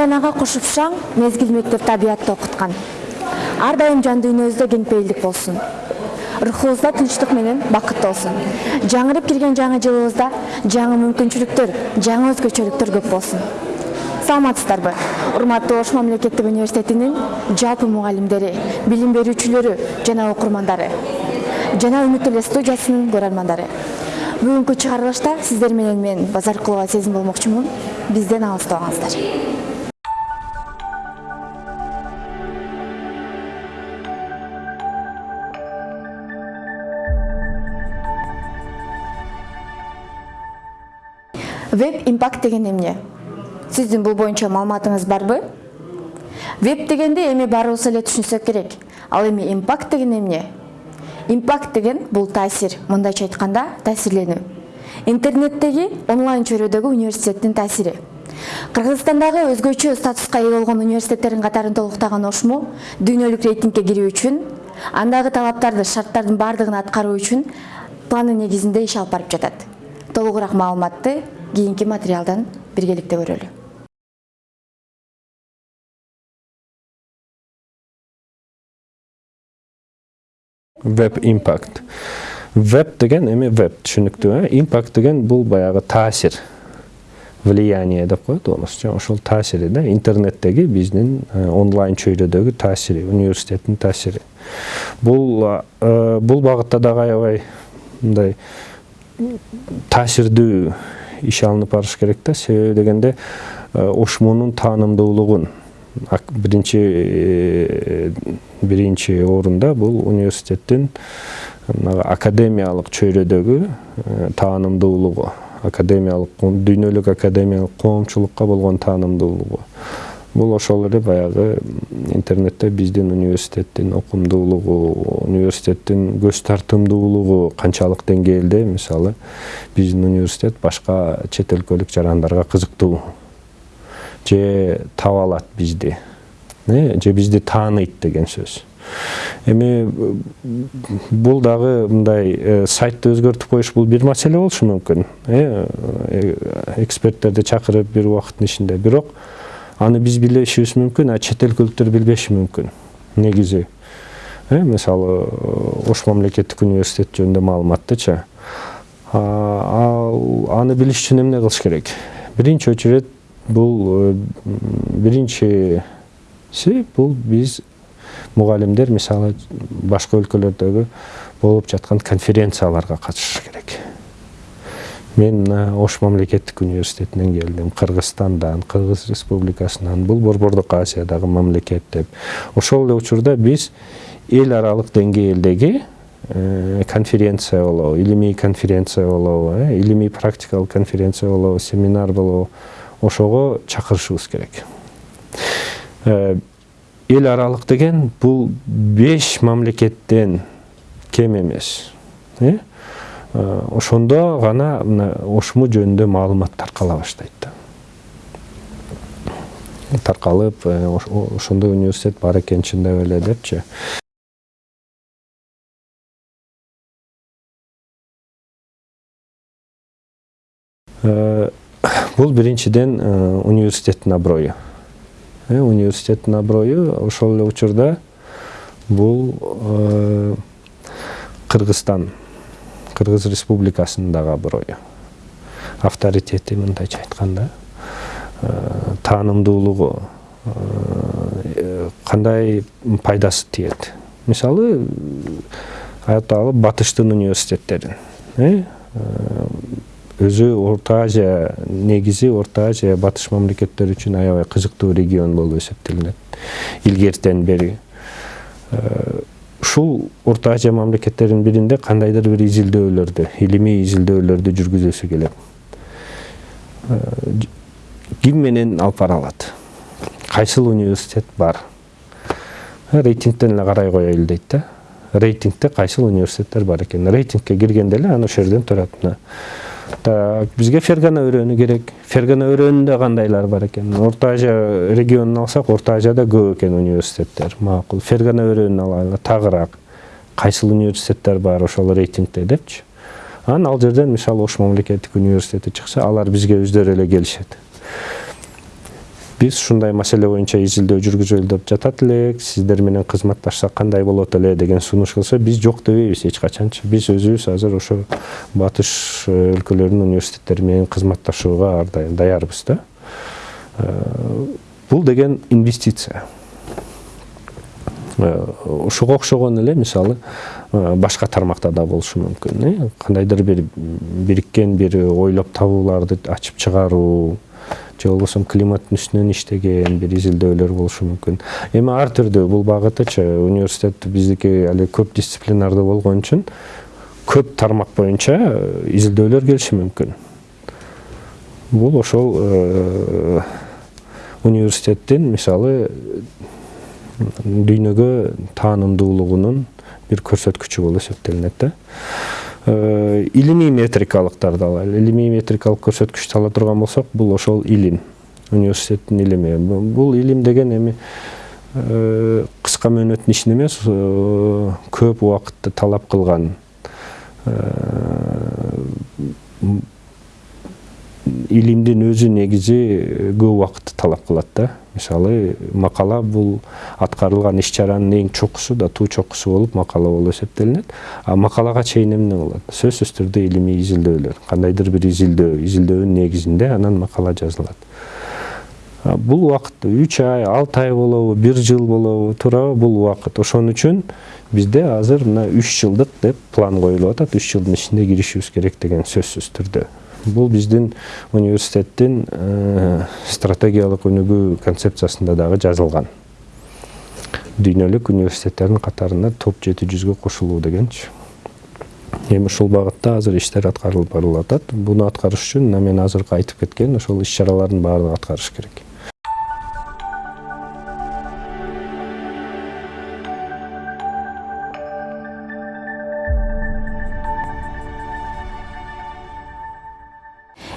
айланага кушупшаң мезгил мектеп табиятты окуткан. Ар дайым жан дүйнөбүздө кеңпейилдик болсун. Рухубузда тынчтык менен бакыт болсун. Жаңырып кирген жаңы жылыбызда жаңы мүмкүнчүлүктөр жаңы өзгөчөлүктөр көп болсун. Саламатсыздарбы? Урматтуу ош мамлекеттик университетинин жалпы мугалимдери билим берүүчүлөрү жана окурмандары жана үмүт эле студиясынын көрөрмандары. Бүгүнкү чыгарылышта сиздер менен мен базаркулова сезим болмокчумун. Бизден алыстабаңыздар веб импакт деген эмне? Сиздин бул боюнча маалыматыңыз барбы? Веб дегенди эми баарыбыз эле түшүнсөк керек. Ал эми импакт деген эмне? Импакт деген бул таасир. Мындайча айтканда таасирленүү интернеттеги онлайн чөйрөдөгү университеттин таасири. Кыргызстандагы өзгөчө статуска ээ болгон университеттердин катарын толуктаган ошмо дүйнөлүк рейтингке кирүү үчүн андагы талаптарды шарттардын баардыгын аткаруу үчүн планы негизинде иш алып барып жатат. Толугураак маалыматты кийинки материалдан биргеликте көрөлү веб импакт веб деген эми веб түшүнүктүү э импакт деген бул баягы таасир влияние деп коет орусча ошол таасири да интернеттеги биздин онлайн чөйрөдөгү таасири университеттин таасири бул бул багытта дагы аябай мындай таасирдүү иш алынып барыш керек да себеби дегенде ошмонун таанымдуулугун биринчи биринчи орунда бул университеттин академиялык чөйрөдөгү таанымдуулугу академиялык дүйнөлүк академиялык коомчулукка болгон таанымдуулугу бул ошол эле баягы интернетте биздин университеттин окумдуулугу университеттин көз тартымдуулугу канчалык деңгээлде мисалы биздин университет башка чет өлкөлүк жарандарга кызыктуу же таба алат бизди же бизди тааныйт деген сөз эми бул дагы мындай сайтты өзгөртүп коюш бул бир маселе болушу мүмкүн эксперттерди чакырып бир убакыттын ичинде бирок аны биз билишибиз мүмкүн а чет өлкөлүктөр билбеши мүмкүн негизи мисалы ош мамлекеттик университет жөнүндө маалыматтычы ал аны билиш үчүн эмне кылыш керек биринчи очередь бул биринчиси бул биз мугалимдер мисалы башка өлкөлөрдөгү болуп жаткан конференцияларга катышыш керек мен мына ош мамлекеттик университетинен келдим. Кыргызстандан кыргыз республикасынан бул борбордук азиядагы мамлекет деп. Ошол эле учурда биз эл аралык деңгээлдеги конференция болобу илимий конференция болобу илимий практикалык конференция болобу семинар болобу. Ошого чакырышыбыз керек. Эл аралык деген бул беш мамлекеттен кем эмес ошондо гана мына ошму жөнүндө маалымат таркала баштайт да. Таркалып ошондой университет бар экен чындап эле депчи. Бул биринчиден университеттин аброю университеттин аброю ошол эле учурда бул кыргызстан кыргыз республикасынын дагы аброю авторитети мындайча айтканда таанымдуулугу кандай пайдасы тиет? Мисалы айталы батыштын университеттерин өзү орто азия негизи орто азия батыш мамлекеттери үчүн аябай кызыктуу регион болуп эсептелинет. Илгертен бери ушул орто азия мамлекеттеринин биринде кандайдыр бир изилдөөлөрдү илимий изилдөөлөрдү жүргүзөсү келет. Ким менен алып бара алат? Кайсыл университет бар? Рейтингден эле карай коелу дейт да. Рейтингде кайсыл университеттер бар экен? Рейтингке киргенде эле анан ошол жерден турат мына. Так бизге фергана өрөөнү керек. Фергана өрөөнүндө кандайлар бар экен орто азия регионун алсак орто азияда көп экен университеттер. Макул фергана өрөөнүн алайлы тагыраак кайсыл университеттер бар ошол рейтингде депчи анан ал жерден, мисалы, Ош мамлекеттик университети чыкса, алар бизге өздөрү эле келишет. Биз ушундай маселе боюнча изилдөө жүргүзөлү деп жатат элек сиздер менен кызматташсак кандай болот эле деген сунуш кылса биз жок дебейбиз эч качанчы биз өзүбүз азыр ошо батыш өлкөлөрүнүн университеттери менен кызматташууга ар дайым даярбыз да бул деген инвестиция ушуга окшогон эле мисалы башка тармакта да болушу мүмкүн кандайдыр бир бириккен бир ойлоп табууларды ачып чыгаруу же болбосо климаттын үстүнөн иштеген бир изилдөөлөр болушу мүмкүн эми ар түрдүү бул багытычы университет биздики али көп дисциплинардуу болгон үчүн көп тармак боюнча изилдөөлөр келиши мүмкүн. Бул ошол университеттин мисалы дүйнөгө таанымдуулугунун бир көрсөткүчү болуп эсептелинет да. Илимий метрикалыктарды алайлы илимий метрикалык көрсөткүчтү ала турган болсок бул ошол илим. Университеттин илими. Бул илим деген эми кыска мөөнөттүн ишин эмес көп убакытты талап кылган илимдин өзү негизи көп убакытты талап кылат да. Мисалы макала бул аткарылган иш чаранын эң чокусу да туу чокусу болуп макала болуп эсептелинет. А макалага чейин эмне болот сөзсүз түрдө илимий изилдөөлөр. Кандайдыр бир изилдөө изилдөөнүн негизинде анан макала жазылат. Бул убакыт үч ай алты ай болобу бир жыл болобу туурабы бул убакыт. Ошон үчүн бизде азыр мына үч жылдык деп план коюлуп атат. Үч жылдын ичинде киришибиз керек деген сөзсүз түрдө. Бул биздин университеттин стратегиялык өнүгүү концепциясында дагы жазылган. Дүйнөлүк университеттердин катарына топ жети жүзгө кошулуу дегенчи. Эми ушул багытта азыр иштер аткарылып барылып атат. Буну аткарыш үчүн мына мен азыркы айтып кеткен ошол иш чаралардын баардыгын аткарыш керек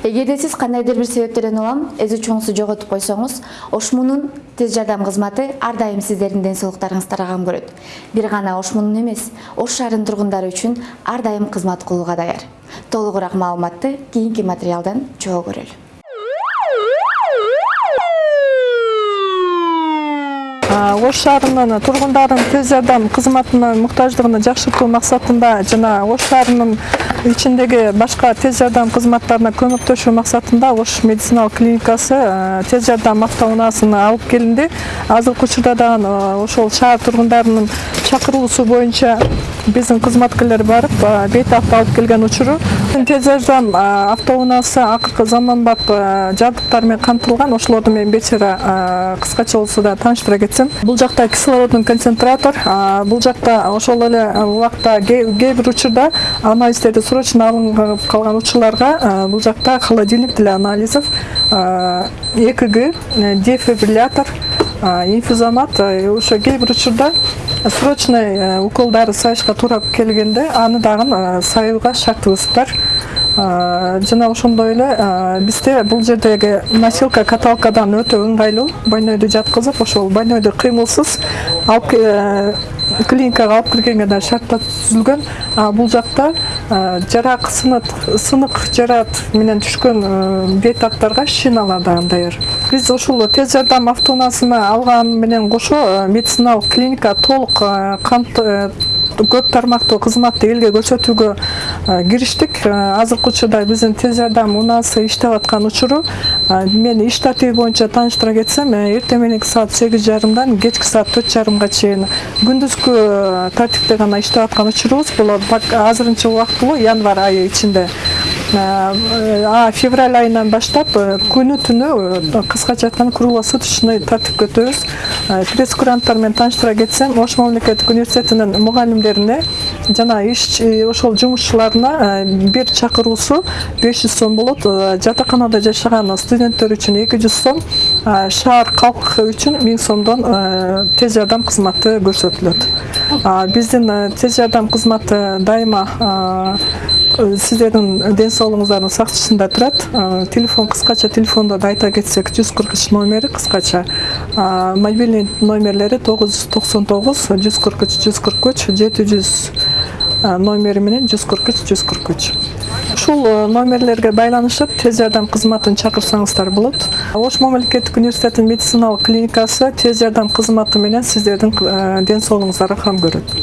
эгерде сиз кандайдыр бир себептерден улам эз учуңузду жоготуп койсоңуз ошмунун тез жардам кызматы ар дайым сиздердин ден соолуктарыңызды кам көрөт бир гана ошмунун эмес ош шаарынын тургундары үчүн ар дайым кызмат кылууга даяр толугураак маалыматты кийинки материалдан чогуу көрөлү. Ош шаарынын тургундарынын тез жардам кызматына муктаждыгын жакшыртуу максатында жана ош шаарынын ичиндеги башка тез жардам кызматтарына көмөктөшүү максатында ош медициналык клиникасы тез жардам автоунаасын алып келинди азыркы учурда дагы ошол шаар тургундарынын чакыруусу боюнча биздин кызматкерлер барып бейтапты алып келген учуру тез жардам автоунаасы акыркы заманбап жабдыктар менен камтылган ошолорду мен бечара кыскача болсо да тааныштыра кетсем. Бул жакта кислородный концентратор бул жакта ошол эле убакта кээ бир учурда анализдерди срочно алынып калган учурларга бул жакта холодильник для анализов экг дефибриллятор инфузомат ошо кээ бир учурда срочный уколдарды сайышка туура келгенде аны дагы сайууга шартыбыз бар жана ошондой эле бизде бул жердеги носилка каталкадан өтө ыңгайлуу больнойду жаткызып ошол больнойду кыймылсыз. Алып клиникага алып киргенге да шарттар түзүлгөн бул жакта жарак сынык жараат менен түшкөн бейтаптарга шиналар дагы даяр. Биз ушул тез жардам автоунаасына алган менен кошо медициналык клиника толук көп тармактуу кызматты элге көрсөтүүгө кириштик азыркы учурда биздин тез жардам унаасы иштеп аткан учуру мен иш тартиби боюнча тааныштыра кетсем эртең мененки саат сегиз жарымдан кечки саат төрт жарымга чейин күндүзгү тартипте гана иштеп аткан учурубуз бул азырынча убактылуу январь айы ичинде февраль айынан баштап күнү түнү кыскача айтканда круглосуточный тартипке өтөбүз пресс куранттар менен тааныштыра кетсем ош мамлекеттик университетинин мугалимдерине жана иш ошол жумушчуларына бир чакыруусу беш жүз сом болот. Жатаканада жашаган студенттер үчүн эки жүз сом шаар калкы үчүн миң сомдон тез жардам кызматы көрсөтүлөт. Биздин тез жардам кызматы дайыма сиздердин ден соолугуңуздардын сактышында турат. Телефон кыскача телефондо да айта кетсек жүз кырк үч номери кыскача. Мобильный номерлери тогуз жүз токсон тогуз жүз кырк үч жүз кырк үч жети жүз номери менен жүз кырк үч жүз кырк үч. Ушул номерлерге байланышып тез жардам кызматын чакырсаңыздар болот. Ош мамлекеттик университетинин медициналык клиникасы тез жардам кызматы менен сиздердин ден соолугуңуздарга кам көрөт.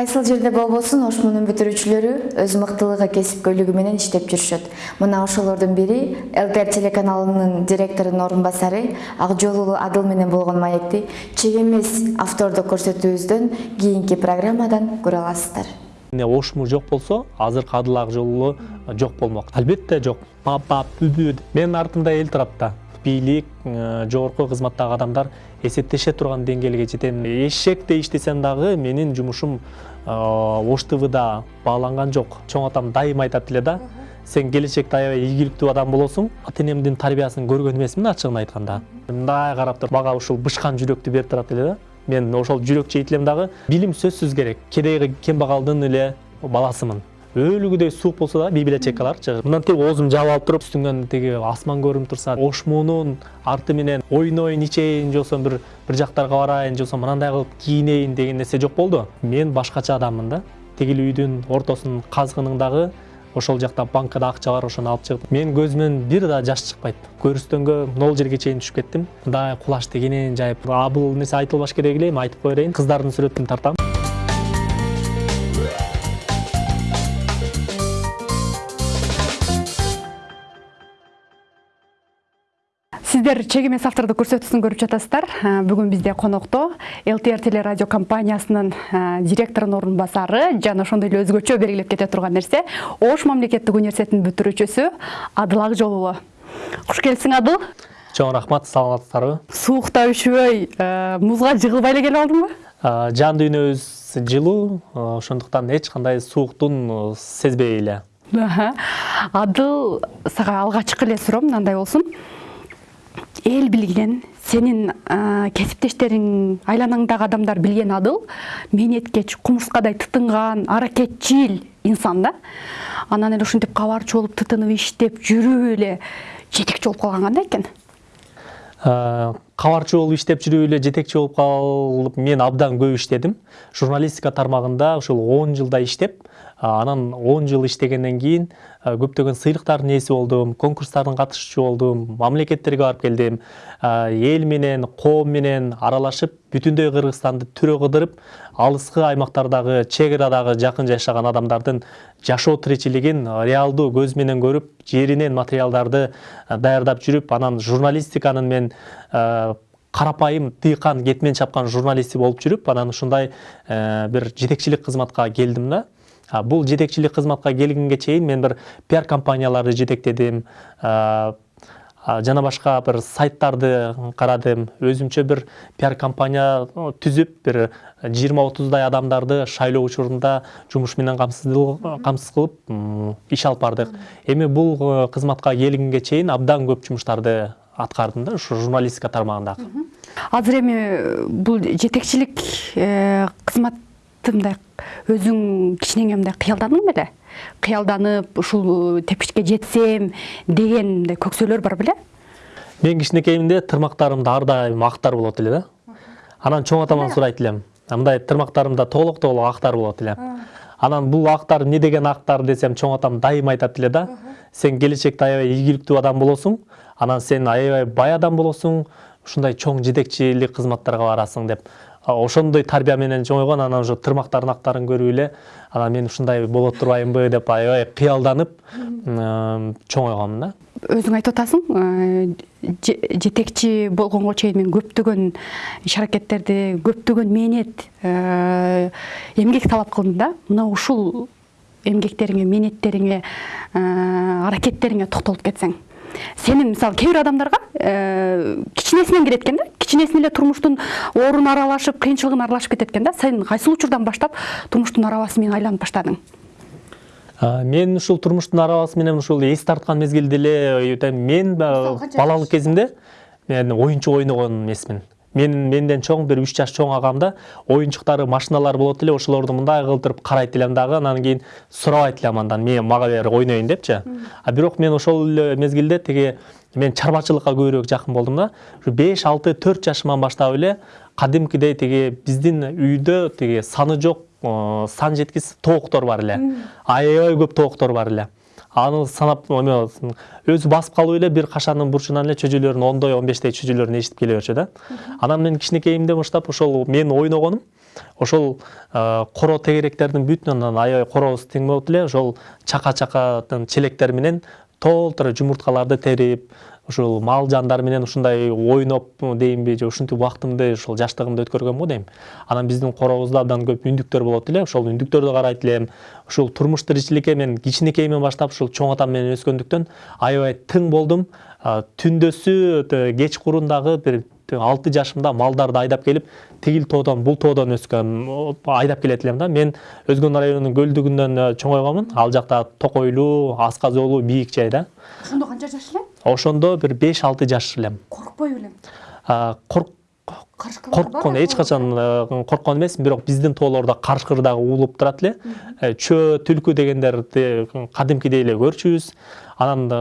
Кайсыл жерде болбосун ош мунун бүтүрүүчүлөрү өз мыктылыгы кесипкөйлүгү менен иштеп жүрүшөт мына ошолордун бири лтр телеканалынын директорунун орун басары ак жол адыл менен болгон маекти чек эмес автордук көрсөтүүбүздөн кийинки программадан көрө аласыздар. Ошму жок болсо азыркы адыл ак жолу жок болмок албетте жок папа бүбү менин артымда эл турат да. Бийлик жогорку кызматтагы адамдар эсептеше турган деңгээлге жетем эшектей иштесем дагы менин жумушум э, ош твда бааланган жок. Чоң атам дайыма айтат эле да сен келечекте аябай ийгиликтүү адам болосуң ата энемдин тарбиясын көргөн эмесмин ачыгын айтканда мындай карап туруп мага ушул бышкан жүрөктү берип турат эле да. Мен ошол жүрөк чейт элем дагы билим сөзсүз керек. Кедейги кембагалдын эле баласымын өлүгүдөй суук болсо дагы библиотекаларчы мындан тиги оозумду жаап алып туруп үстүңөн тиги асман көрүнүп турса ошмунун арты менен ойноюн ичейин же болбосо бир бир жактарга барайын же болбосо мынандай кылып кийинейин деген нерсе жок болду. Мен башкача адаммын да. Тигил үйдүн ортосунун казгынын дагы ошол жакта банкада акча бар ошону алып чыгып менин көзүмөн бир да жаш чыкпайт. Көрүстөнгө нол жерге чейин түшүп кеттим. Мындай кулачты кенен жайып а бул нерсе айтылбаш керек эле эми айтып кое берейин кыздардын сүрөтүн тартам. Сиздер чек эмес автордук көрсөтүүсүн көрүп жатасыздар. Э, бүгүн бизде конокто лтр телерадио компаниясынын э, директорунун орун басары жана ошондой эле өзгөчө белгилеп кете турган нерсе. Ош мамлекеттик университетинин бүтүрүүчүсү адыл акжол куш келипсиң адыл. Чоң рахмат саламатсыздарбы? Суукта үшүбөй э, музга жыгылбай эле келип алдыңбы? Жан дүйнөбүз жылуу ошондуктан эч кандай сууктун сезбей эле. Адыл сага алгачкы эле суроом мындай болсун эл билген сенин кесиптештериң айланаңдагы адамдар билген адыл. Мээнеткеч кумурскадай тытынган аракетчил инсан да. Анан эле ушинтип кабарчы болуп тытынып иштеп жүрүп эле жетекчи болуп калган кандай экен. Кабарчы болуп иштеп жүрүп эле жетекчи болуп калып мен абдан көп иштедим. Журналистика тармагында ушул он жылдай иштеп анан он жыл иштегенден кийин а, көптөгөн сыйлыктардын ээси болдум конкурстардын катышуучу болдум мамлекеттерге барып келдим. А, эл менен коом менен аралашып бүтүндөй кыргызстанды түрө кыдырып алыскы аймактардагы чек арадагы жакын жашаган адамдардын жашоо тиричилигин реалдуу көз менен көрүп жеринен материалдарды а, даярдап жүрүп анан журналистиканын мен карапайым тыйкан кетмен чапкан журналисти болуп жүрүп анан ушундай э, бир жетекчилик кызматка келдим да. А, бул жетекчилик кызматка келгенге чейин мен бир пиар компанияларды а, жана башка бир сайттарды карадым өзүмчө бир пиар компания түзүп бир жыйырма отуздай адамдарды шайлоо учурунда жумуш менен камсыз кылып иш алып бардык эми бул э, кызматка келгенге чейин абдан көп жумуштарды аткардым да ушу журналистика тармагындагы азыр эми бул жетекчилик э, кызматты мындай өзүң кичинеңе мындай кыялдандың беле кыялданып ушул тепкичке жетсем деген мындай көксөөлөр бар беле мен кичинекейимде тырмактарымда ар дайым актар болот эле да анан чоң атаман сурайт элем мындай тырмактарымда тоголок тоголок актар болот эле анан бул актар эмне деген актар десем чоң атам дайыма айтат эле да? Сен келечекте аябай ийгиликтүү адам болосуң анан сен аябай бай адам болосуң ушундай чоң жетекчилик кызматтарга барасың деп. Ошондой тарбия менен чоңойгон анан ошо тырмактардын актарын көрүп эле анан мен ушундай боло турбаймынбы деп аябай кыялданып м, чоңойгонмун да. Өзүң айтып атасың же- жетекчи болгонго чейин мен көптөгөн иш аракеттерди көптөгөн мээнет эмгек талап кылдым да. Мына ушул эмгектериңе мээнеттериңе аракеттериңе токтолуп кетсең. Сенин мисалы кээ бир адамдарга э, кичинесинен кирет экен да? Кичинесинен эле турмуштун оорун аралашып кыйынчылыгын аралашып кетет экен да? Сен кайсыл учурдан баштап турмуштун арабасы менен айланып баштадың мен ушул турмуштун арабасы менен ушул эс тарткан мезгилде эле мен ба- балалык кезимде мен оюнчук ойногон эмесмин мен менден чоң бир үч жаш чоң агамда оюнчуктары машиналар болот эле ошолорду мындай кылдырып карайт элем дагы анан кийин сурабайт элем андан мен мага бер ойнойюн депчи. А бирок мен ошол эле мезгилде тиги мен чарбачылыкка көбүрөөк жакын болдум да ушу беш алты төрт жашыман баштап эле кадимкидей тиги биздин үйдө тиги саны жок э, сан жеткис тооктор бар эле. Аябай көп тооктор бар эле. Аны санап эме өзү басып калып эле бир кашанын бурчунан эле чөжөлөрүн ондой он бештей чөжөлөрүн эшитип келе берчү да. Анан мен кичинекейимден баштап ошол мен ойногонум ошол э, коро тегеректердин бүтүнүн аябай коробуз тең болот эле ошол чака чакатын челектер менен толтура жумурткаларды терип ушул мал жандар менен ушундай ойноп дейинби же ушинтип убактымды ушул жаштыгымды өткөргөм го дейм. Анан биздин коробузда абдан көп үндүктөр болот эле ошол үндүктөрдү карайт элем ушул турмуш тиричиликке мен кичинекейимден баштап ушул чоң атам менен өскөндүктөн аябай тың болдум. Түндөсү кечкурун дагы бир алты жашымда малдарды айдап келип тигил тоодон бул тоодон өскөм айдап келет элем да. Мен өзгөн районунун көлдүгүнөн чоңойгонмун. Ал жакта токойлуу асказоолуу бийик жай да. Ошондо канча жаш элем ошондо бир беш алты жаш элем. Коркпой белем корккон эч качан э, корккон эмесмин бирок биздин тоолордо карышкыр дагы уулуп турат эле. Э, чөө түлкү дегендерди кадимкидей эле көрчүбүз. Анан да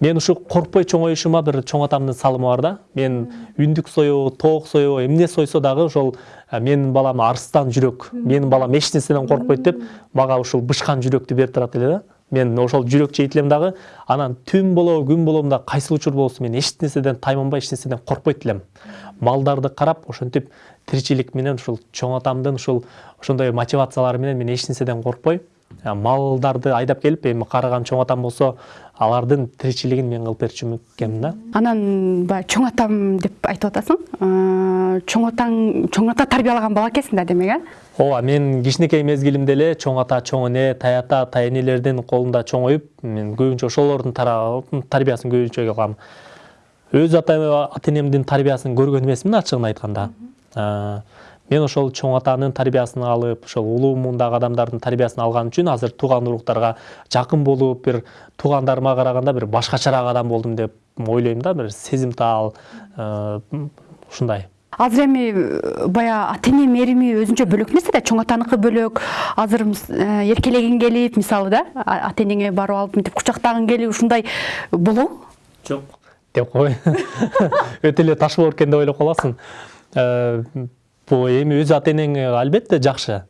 мен ушу коркпой чоңоюшума бир чоң атамдын салымы бар да. Мен үндүк соебу тоок соебу эмне сойсо дагы ошол э, менин балам арстан жүрөк менин балам эч нерседен коркпойт деп мага ушул бышкан жүрөктү берип турат эле да. Мен ошол жүрөк жейт элем дагы анан түн болобу күн болобу да кайсы учур болсун мен эч нерседен тайманбай эч нерседен коркпойт элем малдарды карап ошентип тиричилик менен ушул чоң атамдын ушул ошондой мотивациялары менен мен эч нерседен коркпой. Малдарды айдап келип эми карыган чоң атам болсо алардын тиричилигин мен кылып берчү экенмин да. Анан баягы чоң атам деп айтып атасың? Э, чоң атаң чоң ата тарбиялаган бала экенсиң да демек э ооба мен кичинекей мезгилимде эле чоң ата чоң эне тай ата тай энелердин колунда чоңоюп мен көбүнчө ошолордун тарбиясын көбүнчө кылам. Өз ата ата энемдин тарбиясын көргөн эмесмин ачыгын айтканда. Э, мен ошол чоң атанын тарбиясын алып ошол улуу муундагы адамдардын тарбиясын алган үчүн азыр тууган уруктарга жакын болуп бир туугандарыма караганда бир башкачараак адам болдум деп ойлойм да бир сезимтал э, ушундай. Азыр эми э, баягы ата эне мээрими өзүнчө бөлөк нерсе да чоң атаныкы бөлөк. Азыр э, эркелегиң келип мисалы да ата энеңе барып алып мынтип кучактагың келип ушундай болобу жок деп кой өтө эле таш болор экен деп ойлоп каласың. Э, бул эми өз ата энең албетте жакшы.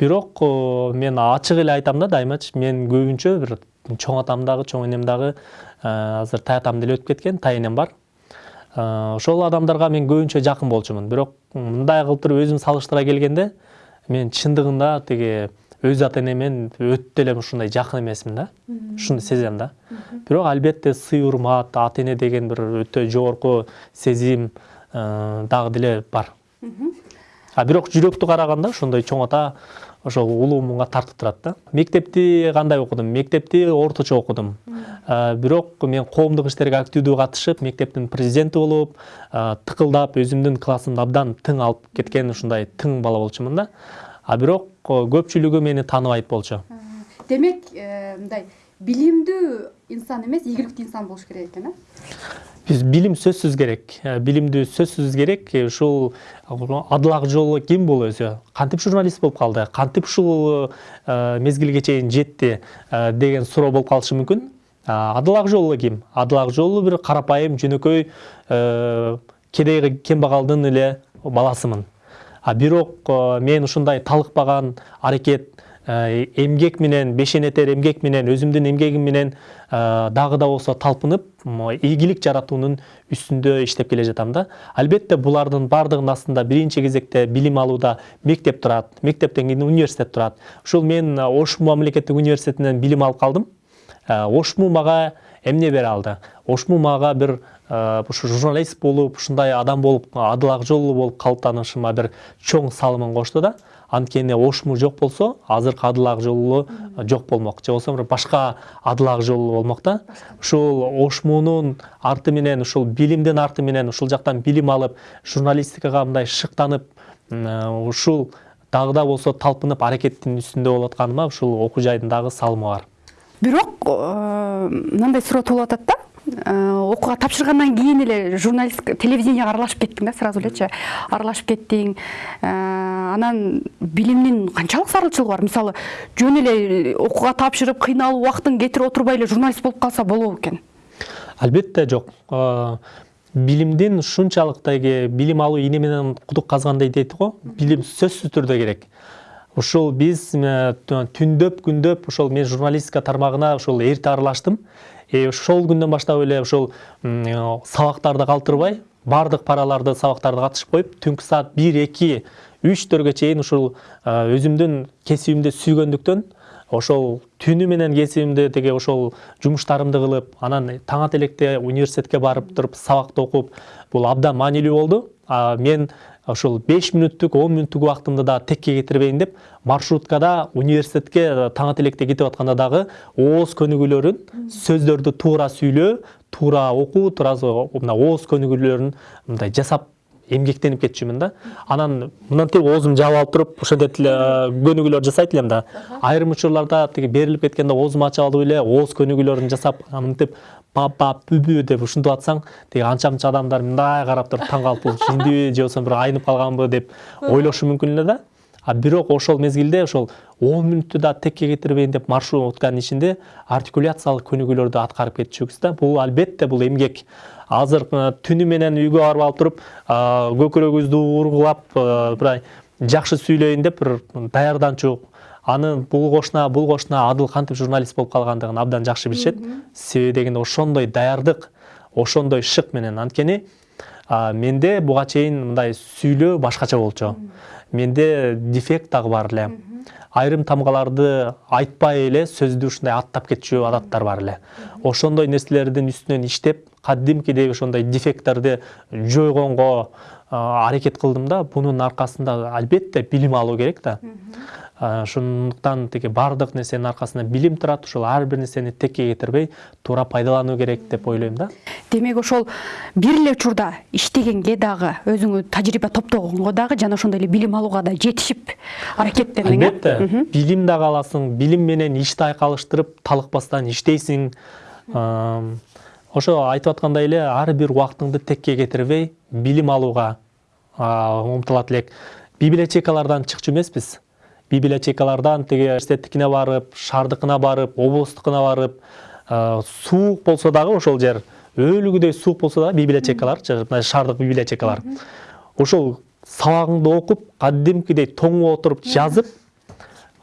Бирок мен ачык эле айтам да дайымачы мен көбүнчө бир чоң атам дагы чоң энем дагы азыр тай атам деле өтүп кеткен тай энем бар. Ошол адамдарга мен көбүнчө жакын болчумун. Бирок мындай кылып туруп өзүм салыштыра келгенде мен чындыгында тиги өз ата энемен өтө эле ушундай жакын эмесмин да. Ушуну сезем да. Бирок албетте сый урмат ата эне деген бир өтө жогорку сезим э, дагы деле бар. А бирок жүрөктү караганда ошондой чоң ата ошол улуу муңга тартып турат да. Мектепти кандай окудум? Мектепти орточо окудум. Э, бирок мен коомдук иштерге активдүү катышып мектептин президенти болуп э, тыкылдап өзүмдүн классымды абдан тың алып кеткен ушундай тың бала болчумун да. А бирок э, көпчүлүгү мени тааныбайт болчу. Демек мындай билимдүү инсан эмес ийгиликтүү инсан болуш керек экен э биз билим сөзсүз керек билимдүү сөзсүз керек ушул адыл ак жолу ким бул өзү кантип журналист болуп калды кантип ушул мезгилге чейин жетти деген суроо болуп калышы мүмкүн А, адыл ак жолу ким адыл ак жолу бир карапайым жөнөкөй кедей кембагалдын эле баласымын а бирок мен ушундай талыкпаган аракет э, эмгек менен бешенетер эмгек менен өзүмдүн эмгегим менен дагы да болсо талпынып ийгилик жаратуунун үстүндө иштеп келе жатам да албетте булардын баардыгынын астында биринчи кезекте билим алууда мектеп турат мектептен кийин университет турат ушул мен ошму мамлекеттик университетинен билим алып калдым ошму мага эмне бере алды ошму мага бир ушу журналист болуп ушундай адам болуп адыл жолу болуп калыптанышыма бир чоң салымын кошту да анткени ошму жок болсо азыркы адыл ак жолу жок болмок же болбосо башка адыл ак жолу болмок да ушул ошмунун арты менен ушул билимдин арты менен ушул жактан билим алып журналистикага мындай шыктанып ушул дагы да болсо талпынып аракеттин үстүндө болуп атканыма ушул окуу жайдын дагы салымы бар. Бирок э, мындай суроо туулуп атат да окууга тапшыргандан кийин эле журналист телевиденияга аралашып кеттиң да сразу элечи аралашып кеттиң. Э, анан билимдин канчалык зарылчылыгы бар. Мисалы жөн эле окууга тапшырып кыйналып убактын кетирип отурбай эле журналист болуп калса болобу экен? Албетте жок. Э, билимдин ушунчалык деги билим алуу ийне менен кудук казгандай дейт го. Билим сөзсүз түрдө керек. Ушул биз э, түндөп күндөп ошол мен журналистика тармагына ушул эрте аралаштым. И ошол күндөн баштап эле э, сабактарды калтырбай баардык параларды сабактарды катышып коюп түнкү саат бир эки үчтөргө чейин ушул өзүмдүн кесибимди сүйгөндүктөн ошол түнү менен кесибимди тиги ошол жумуштарымды кылып анан таң ата электе университетке барып туруп сабакты окуп бул абдан маанилүү болду. Мен ошол беш мүнөттүк он мүнөттүк убактымды да текке кетирбейин деп маршруткада университетке таң электе кетип атканда дагы ооз көнүгүүлөрүн сөздөрдү туура сүйлөө туура окуу туура мына ооз көнүгүүлөрүн мындай жасап эмгектенип кетчүмүн да. Анан мынтип оозумду жаап алып туруп ошентип эле көнүгүүлөр жасайт элем да. Айрым учурларда тиги берилип кеткенде оозумду ачып алып эле ооз көнүгүүлөрүн жасап мынтип пап пап бүбү деп ушинтип атсаң тиги анча мынча адамдар мындай карап туруп таң калып бул жиндиби же болбосо бир айнып калганбы деп ойлошу мүмкүн эле да. А бирок ошол мезгилде ошол он мүнөттү да текке кетирбейин деп маршрутканын ичинде артикуляциялык көнүгүүлөрдү аткарып кетчүбүз да. Бул албетте бул эмгек. Азыр түнү менен үйгө барып алып туруп көкүрөгүбүздү ургулап мындай жакшы сүйлөйүн деп бир даярданчу аны бул кошуна бул кошуна адыл кантип журналист болуп калгандыгын абдан жакшы билишет. Себеби дегенде ошондой даярдык ошондой шык менен анткени менде буга чейин мындай сүйлөө башкача болчу. Менде дефект дагы бар эле. Айрым тамгаларды айтпай эле сөздү ушундай аттап кетчү адаттар бар эле. Ошондой нерселердин үстүнөн иштеп кадимкидей ошондой дефекттерди жойгонго аракет кылдым да бунун аркасында албетте билим алуу керек да ошондуктан тиги баардык нерсенин аркасында билим турат ошол ар бир нерсени текке кетирбей туура пайдалануу керек деп ойлойм да. Демек ошол бир эле учурда иштегенге дагы өзүңө тажрыйба топтогонго дагы жана ошондой эле билим алууга да жетишип аракеттендиң албетте билим дагы аласың билим менен ишти айкалыштырып талыкпастан иштейсиң ошо айтып аткандай эле ар бир убактыңды текке кетирбей билим алууга умтулат элек. Библиотекалардан чыкчу эмеспиз. Библиотекалардан тиги университеттикине барып шаардыкына барып облустукуна барып суук болсо дагы ошол жер өлүгүдөй суук болсо дагы библиотекаларчы мына шаардык библиотекалар. Ошол сабагыңды окуп кадимкидей тоңуп отуруп жазып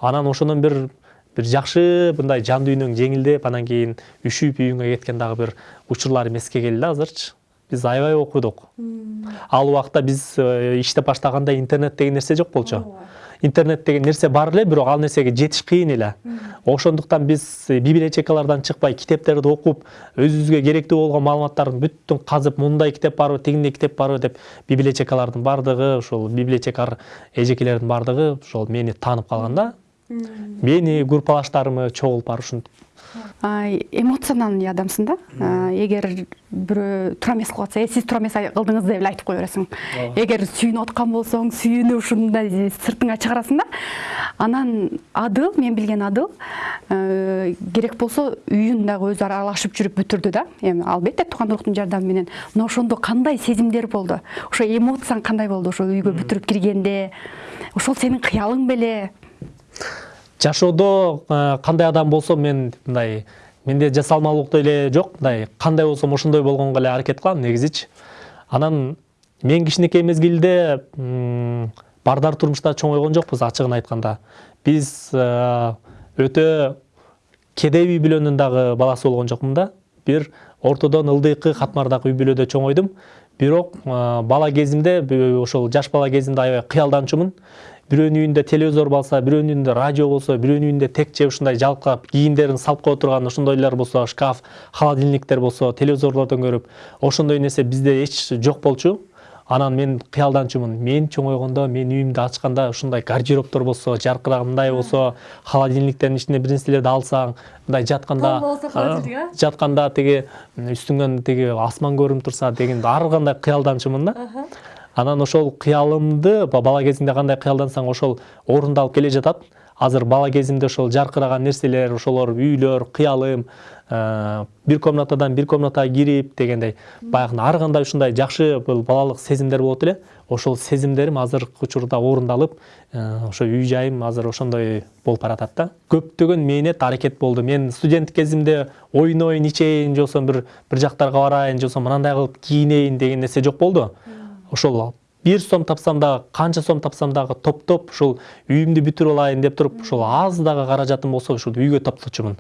анан ошондон бир бир жакшы мындай жан дүйнөң жеңилдеп анан кийин үшүп үйүңө кеткен дагы бир учурларым эске келди да азырчы биз аябай окудук ал убакта биз э, иштеп баштаганда интернет деген нерсе жок болчу интернет деген нерсе бар эле бирок ал нерсеге жетиш кыйын эле. Ошондуктан биз э, библиотекалардан чыкпай китептерди окуп өзүбүзгө керектүү болгон маалыматтардын бүттүн казып мындай китеп барбы тигиндей китеп барбы деп библиотекалардын баардыгы ошол библиотекар эжекелердин баардыгы ошол мени таанып калган да. Мени группалаштарымы чогулуп барып ушинтип эмоциональный адамсың да? Эгер бирөө туура эмес кылып атса э сиз туура эмес кылдыңыз деп эле айтып кое бересиң. Эгер сүйүнүп аткан болсоң сүйүнүп ушундай сыртыңа чыгарасың да? Анан адыл мен билген адыл э, керек болсо үйүн дагы өзү аралашып жүрүп бүтүрдү да? Эми албетте туугандуулуктун жардамы менен. Мына ошондо кандай сезимдер болду? Ошо эмоцияң кандай болду ошо үйгө бүтүрүп киргенде? Ошол сенин кыялың беле? Жашоодо э, кандай адам болсом мен мындай менде жасалмалуулук деле жок. Мындай кандай болсом ошондой болгонго эле аракет кылам негизичи анан мен кичинекей мезгилде бардар турмушта чоңойгон жокпуз ачыгын айтканда. Биз э, өтө кедей үй бүлөнүн дагы баласы болгон жокмун да. Бир ортодон ылдыйкы катмардагы үй бүлөдө чоңойдум бирок э, бала кезимде ошол жаш бала кезимде аябай кыялданчумун. Бирөөнүн үйүндө телевизор болсо бирөөнүн үйүндө радио болсо бирөөнүн үйүндө текче ушундай жалкап кийимдерин салып кое турган ошондойлор болсо шкаф холодильниктер болсо телевизорлордон көрүп ошондой нерсе бизде эч жок болчу. Анан мен кыялданчумун. Мен чоңойгондо мен үйүмдү ачканда ушундай гардеробтор болсо жаркыраган мындай болсо холодильниктердин ичине бир нерселерди алсаң мындай жатканда жатканда тиги үстүңөн тиги асман көрүнүп турса деген ар кандай кыялданчумун да анан ошол кыялымды ба- бала кезиңде кандай кыялдансаң ошол орундалып келе жатат. Азыр бала кезимде ошол жаркыраган нерселер ошолор үйлөр кыялым э, бир комнатадан бир комнатага кирип дегендей баягы ар кандай ушундай жакшы бул балалык сезимдер болот эле. Ошол сезимдерим азыркы учурда орундалып э, ошо үй жайым азыр ошондой болуп баратат да. Көптөгөн мээнет аракет болду. Мен студенттик кезимде ойноюн ичейин же болбосо бир бир жактарга барайын же болбосо мынандай кылып кийинейин деген нерсе жок болду. Ошол бир сом тапсам дагы канча сом тапсам дагы топтоп ушул үйүмдү бүтүрүп алайын деп туруп ушул аз дагы каражатым болсо ушул үйгө топточумун.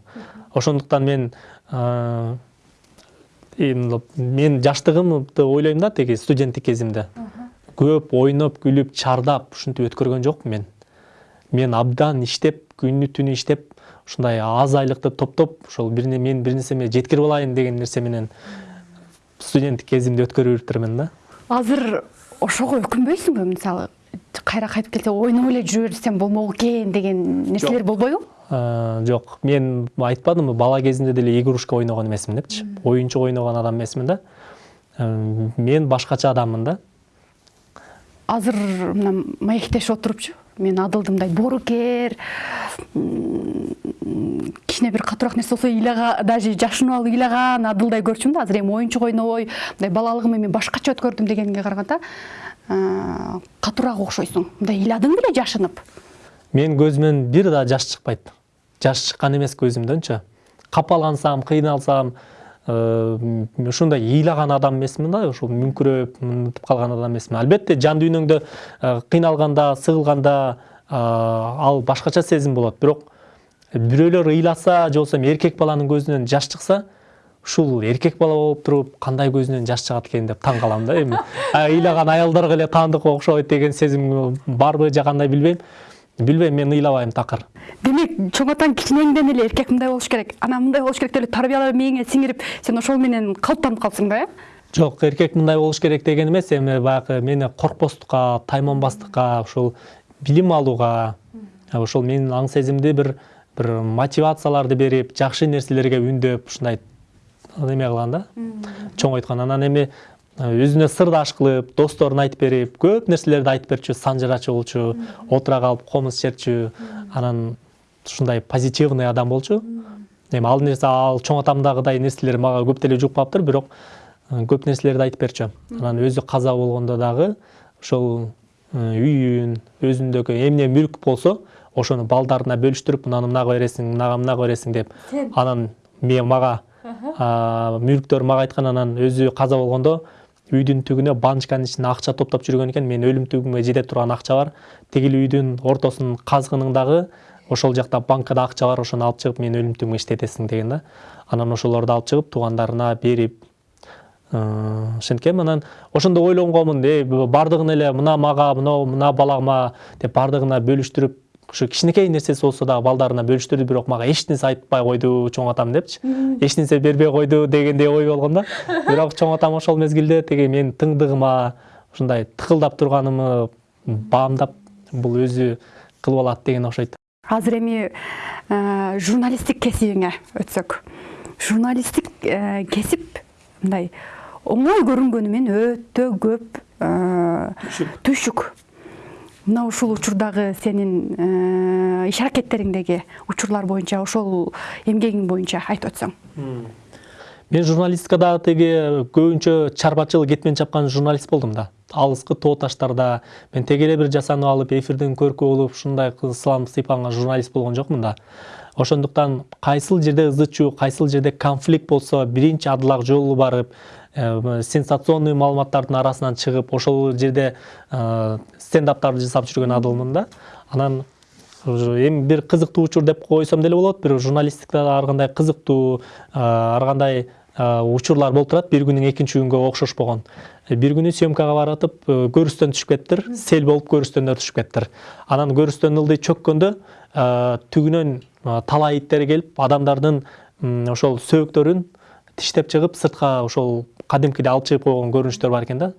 Ошондуктан мен э, мен жаштыгымды ойлойм да тиги студенттик кезимде. Көп ойноп күлүп чардап ушинтип өткөргөн жокмун мен. Мен абдан иштеп күнү түнү иштеп ушундай аз айлыкты топтоп ошол мен бир нерсеме жеткирип алайын деген нерсе менен студенттик кезимди өткөрүп жүрүптүрмүн да. Азыр ошого өкүнбөйсүңбү мисалы кайра кайтып келсе ойноп эле жүрө берсем болмок экен деген нерселер болбойбу Э, жок мен айтпадымбы бала кезимде деле игрушка ойногон эмесмин депчи оюнчук ойногон адам эмесмин да мен башкача адаммын да. Азыр мына маектешип отурупчу мен адылдым мындай боорукер кичине бир катуураак нерсе болсо ыйлага даже жашынып алып ыйлаган адылдай көрчүмүн да. Азыр эми оюнчук ойнобой мындай балалыгымды мен башкача өткөрдүм дегенге караганда э, катуураак окшойсуң. Мындай ыйладың беле жашынып. Менин көзүмөн бир да жаш чыкпайт. Жаш чыккан эмес көзүмдөнчү. Капалансам кыйналсам ушундай ыйлаган адам эмесмин да ошол мүңкүрөп мынтип калган адам эмесмин албетте жан дүйнөңдө э, кыйналганда сыгылганда э, ал башкача сезим болот. Бирок бирөөлөр ыйласа же болбосо эркек баланын көзүнөн жаш чыкса ушул эркек бала болуп туруп кандай көзүнөн жаш чыгат экен деп таң калам да. Эми ыйлаган аялдарга эле таандык окшойт деген сезим барбы же кандай билбейм. Билбейм мен ыйлабайм такыр. Демек чоң атаң кичинеңден эле эркек мындай болуш керек анан мындай болуш керек деп эле тарбиялап мээңе сиңирип сен ошол менен калыптанып калсың да э? Жок эркек мындай болуш керек деген эмес эми баягы мени коркпостукка тайманбастыкка ушул билим алууга ошол менин аң сезимди бир бир мотивацияларды берип жакшы нерселерге үндөп ушундай неме кылган да? Чоңойткан анан эми өзүнө сырдаш кылып досторуна айтып берип көп нерселерди айтып берчү санжырачу болчу отура калып комуз ичерчү анан ушундай позитивный адам болчу. Эми ал нерсе ал чоң атамдагыдай нерселер мага көп деле жукпаптыр бирок э, көп нерселерди айтып берчү. Анан өзү каза болгондо дагы ошол э, үйүн өзүндөгү эмне мүлк болсо ошону балдарына бөлүштүрүп мынаны мынага бересиң мынага мынага бересиң деп. Анан мен мага а, мүлктөр мага айткан анан өзү каза болгондо үйдүн түгүнө банчканын ичинде акча топтоп жүргөн экен. Менин өлүм жете турган акча бар. Тигил үйдүн ортосунун казгынын дагы ошол жакта банкада акча бар ошону алып чыгып менин өлүм түбүмө иштетесиң деген да. Анан ошолорду алып чыгып туугандарына берип Э, ошенткем анан ошондо ойлонгонмун эй баардыгын эле мына мага мынау мына балама деп баардыгына бөлүштүрүп ушу кичинекей нерсеси болсо дагы балдарына бөлүштүрдү бирок мага эч нерсе айтпай койду чоң атам депчи эч нерсе бербей койду дегендей ой болгон да бирок чоң атам ошол мезгилде тиги менин тыңдыгыма ушундай тыкылдап турганымы баамдап бул өзү кылып алат деген окшойт азыр эми журналисттик кесибиңе өтсөк журналисттик кесип мындай оңой көрүнгөнү менен өтө көп түйшүк мына ушул учурдагы сенин э, иш аракеттериңдеги учурлар боюнча ошол эмгегиң боюнча айтып өтсөң. Мен журналистикада тиги көбүнчө чарбачыл кетмен чапкан журналист болдум да. Алыскы тоо таштарда мен теги эле бир жасанып алып эфирдин көркү болуп ушундай сылам сыйпаган журналист болгон жокмун да. Ошондуктан кайсыл жерде ызы чуу кайсыл жерде конфликт болсо биринчи адылак жолу барып сенсационный маалыматтардын арасынан чыгып ошол жерде э, стендаптарды жасап жүргөн адылмын да. Анан эми бир кызыктуу учур деп койсом деле болот бирок журналистикада ар кандай кызыктуу э, ар кандай учурлар болуп турат бир күнүң экинчи күнгө окшошпогон Э, бир күнү съемкага баратып э, көрүстөн түшүп кетиптир сел болуп көрүстөндөр түшүп кетиптир анан көрүстөн ылдый чөккөндө э, түгүнөн э, талай иттер келип адамдардын ошол сөөктөрүн тиштеп чыгып сыртка ошол кадимкидей алып чыгып койгон көрүнүштөр бар экен да.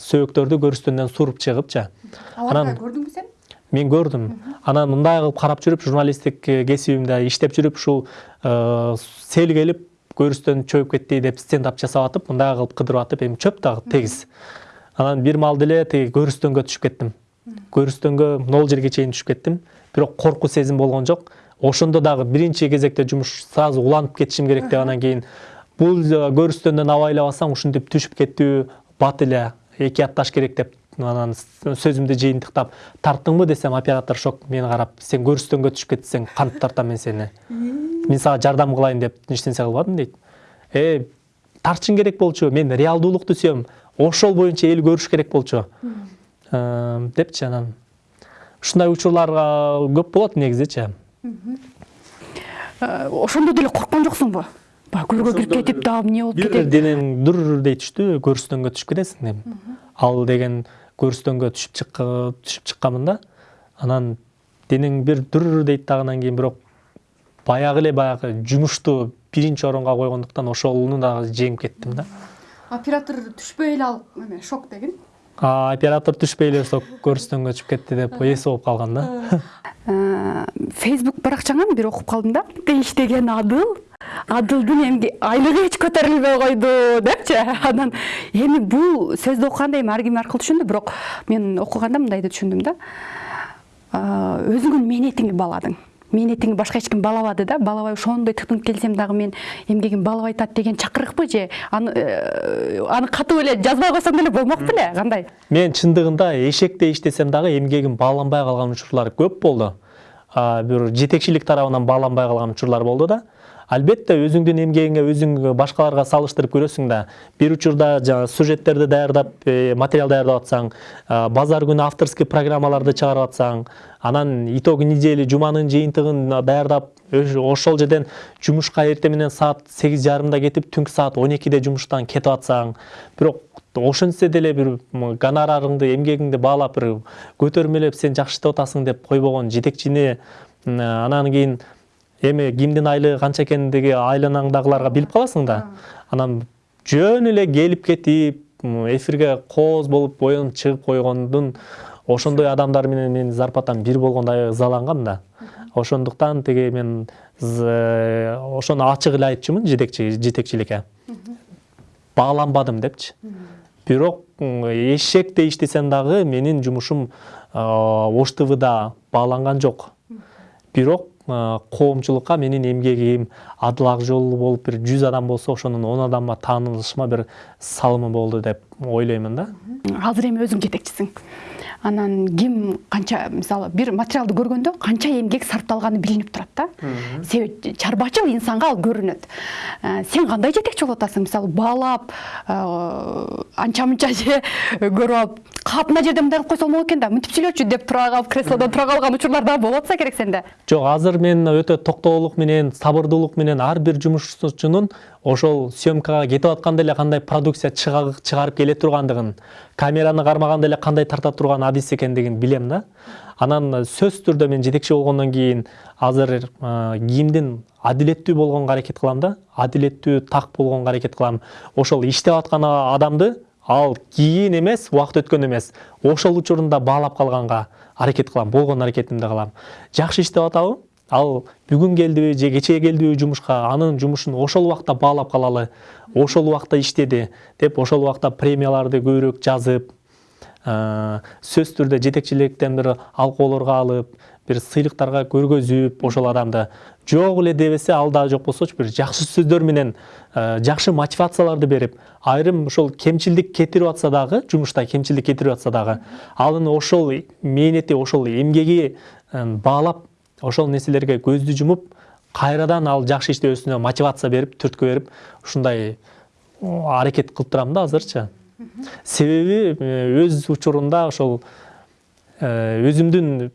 Сөөктөрдү көрүстөндөн суруп чыгып анан көрдүңбү сен? мен көрдүм. Анан мындай кылып карап жүрүп журналисттик э, кесибимде иштеп жүрүп ушул э, сел келип көрүстөн чөгүп кетти деп стендап жасап атып мындай кылып кыдырып атып эми чөп дагы тегиз. Анан бир маал деле тиги көрүстөнгө түшүп кеттим. Көрүстөнгө нол жерге чейин түшүп кеттим. Бирок коркуу сезим болгон жок. Ошондо дагы биринчи кезекте жумуш сразу уланып кетишим керек деп анан кийин бул көрүстөндөн абайлабасаң ушинтип түшүп кеттүү бат эле эки атташ керек деп анан сөзүмдү жыйынтыктап тарттыңбы? десем оператор шок мени карап сен көрүстөнгө түшүп кеттиң кантип тартам мен сени? Мен сага жардам кылайын деп эч нерсе кылбадым дейт э тартышың керек болчу мен реалдуулукту сүйөм ошол боюнча эл көрүш керек болчу. Депчи анан. Ушундай учурлар көп болот негизичи Э, ошондо деле корккон жоксуңбу баягы көргө кирип кетип дагы эмне болуп бир кетет? денең дүрдей түштү көрүстөнгө түшүп кетесиң деп ал деген көрүстөнгө түшүп түшүп чыкканмын да анан денең бир дүр дейт дагы анан кийин бирок баягы эле баягы жумушту биринчи орунга койгондуктан ошону дагы жеңип кеттим да. Оператор түшпөй эле ал эме шок дегин? А, оператор түшпөй эле сол көрүстөнгө түшүп кетти деп эси болуп калган да. Фейсбук баракчаңан бир окуп калдым да. Иштеген адыл адылдын эмги айлыгы эч көтөрүлбөй койду депчи. Анан эми бул сөздү окуганда эми ар ким ар кыл түшүндү бирок мен окуганда мындай деп түшүндүм да. А, өзүңдүн мээнетиңди бааладың мээнетиңди башка эч ким да баалабай ошондой тыктынып келсем дагы мен эмгегим баалабай атат деген чакырыкпы же? Аны э, аны катуу эле жазбай койсоң деле болмок беле кандай мен чындыгында эшектей иштесем дагы эмгегим бааланбай калган учурлар көп болду бир жетекчилик тарабынан бааланбай калган учурлар болду да. Албетте өзүңдүн эмгегиңе өзүң башкаларга салыштырып көрөсүң да бир учурда жанагы сюжеттерди даярдап э, материал даярдап атсаң базар күнү авторский программаларды чыгарып атсаң анан итоги недели жуманын жыйынтыгын даярдап ошол жерден жумушка эртең менен саат сегиз жарымда кетип түнкү саат он экиде жумуштан кетип атсаң бирок ошентсе деле бир гонорарыңды эмгегиңди баалап бир көтөрмөлөп сен жакшы иштеп атасың деп койбогон жетекчини анан кийин эми кимдин айлыгы канча экендиги айланаңдагыларга билип каласың да. Анан жөн эле келип кетип эфирге кооз болуп оюнуп чыгып койгондун ошондой адамдар менен менин зарплатам бир болгондо ызалангам да. Ошондуктан тиги мен з- ошону ачык эле айтчумун жетекчи жетекчиликке. Бааланбадым депчи. Бирок эшектей иштесем дагы менин жумушум ош твда бааланган жок. Бирок коомчулукка менин эмгегим адыл ак жол болуп бир жүз адам болсо ошонун он адамга таанылышыма бир салымы болду деп ойлоймун да. Азыр эми өзүң жетекчисиң. Анан ким канча мисалы бир материалды көргөндө канча эмгек сарпталганы билинип турат да. Себеби чарбачыл инсанга ал көрүнөт. Э, сен кандай жетекчи болуп атасың? Мисалы баалап э, анча мынча же көрүп алып кап мына жерде мындай кылып койсо болмок экен да мынтип сүйлөчү деп тура калып креслодон тура калган учурлар дагы болуп атса керек сенде. Жок азыр мен өтө токтоолук менен сабырдуулук менен ар бир жумушчунун ошол съемкага кетип атканда эле кандай продукция чыга- чыгарып келе тургандыгын камераны кармаганда эле кандай тарта турган адис экендигин билем да. Анан сөзсүз түрдө мен жетекчи болгондон кийин азыр а, кимдин адилеттүү болгонго аракет кылам да. Адилеттүү так болгонго аракет кылам ошол иштеп аткан адамды ал кийин эмес убакыт өткөн эмес ошол учурунда баалап калганга аракет кылам болгон аракетимди кылам. Жакшы иштеп атабы ал бүгүн келдиби же кечээ келдиби жумушка анын жумушун ошол убакта баалап калалы ошол убакта иштеди деп ошол убакта премияларды көбүрөөк жазып ә, сөзсүз түрдө жетекчиликтен бир алкоолорго алып бир сыйлыктарга көргөзүп ошол адамды. Жок эле дебесе ал дагы жок болсочу бир жакшы сөздөр менен ә, жакшы мотивацияларды берип айрым ошол кемчилдик кетирип атса дагы жумушта кемчилдик кетирип атса дагы анын ошол мээнети ошол эмгеги ә, баалап ошол нерселерге көздү жумуп кайрадан ал жакшы иштөөсүнө мотивация берип түрткү берип ушундай аракет кылып турам да азырчы себеби өз учурунда ошол өзүмдүн